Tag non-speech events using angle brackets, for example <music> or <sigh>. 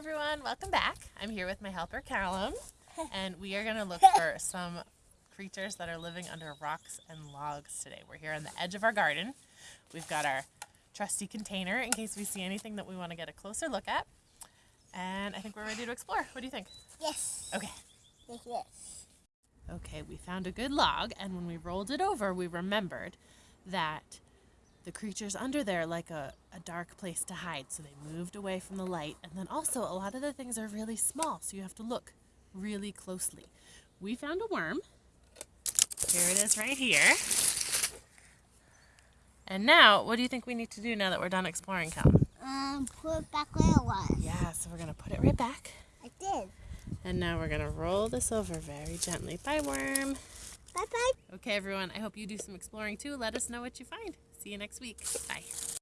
Hi everyone, welcome back. I'm here with my helper Callum, <laughs> and we are going to look for <laughs> some creatures that are living under rocks and logs today. We're here on the edge of our garden. We've got our trusty container in case we see anything that we want to get a closer look at. And I think we're ready to explore. What do you think? Yes. Okay. Yes. Okay, we found a good log, and when we rolled it over, we remembered that the creatures under there like a, a dark place to hide, so they moved away from the light. And then also, a lot of the things are really small, so you have to look really closely. We found a worm. Here it is right here. And now, what do you think we need to do now that we're done exploring, Cal? Um, put it back where it was. Yeah, so we're going to put it right back. I did. And now we're going to roll this over very gently. Bye, worm. Bye bye. Okay, everyone, I hope you do some exploring too. Let us know what you find. See you next week. Bye.